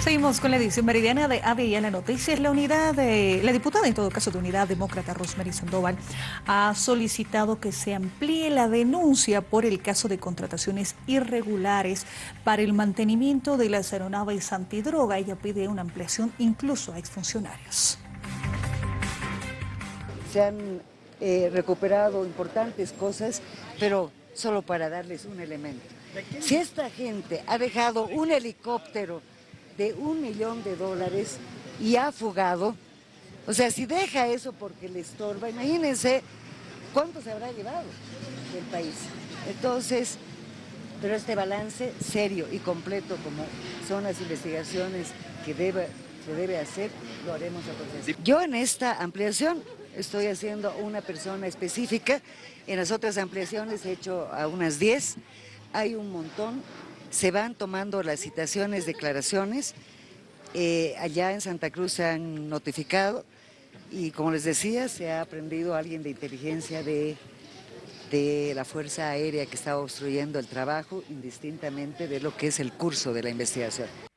Seguimos con la edición meridiana de la Noticias. La unidad de, la diputada, en todo caso de Unidad Demócrata, Rosemary Sandoval, ha solicitado que se amplíe la denuncia por el caso de contrataciones irregulares para el mantenimiento de las aeronaves antidroga. Ella pide una ampliación incluso a exfuncionarios. Se han eh, recuperado importantes cosas, pero solo para darles un elemento. Si esta gente ha dejado un helicóptero de un millón de dólares y ha fugado. O sea, si deja eso porque le estorba, imagínense cuánto se habrá llevado del país. Entonces, pero este balance serio y completo como son las investigaciones que debe, se debe hacer, lo haremos a continuación. Yo en esta ampliación estoy haciendo una persona específica, en las otras ampliaciones he hecho a unas 10, hay un montón se van tomando las citaciones, declaraciones, eh, allá en Santa Cruz se han notificado y como les decía, se ha aprendido alguien de inteligencia de, de la Fuerza Aérea que estaba obstruyendo el trabajo, indistintamente de lo que es el curso de la investigación.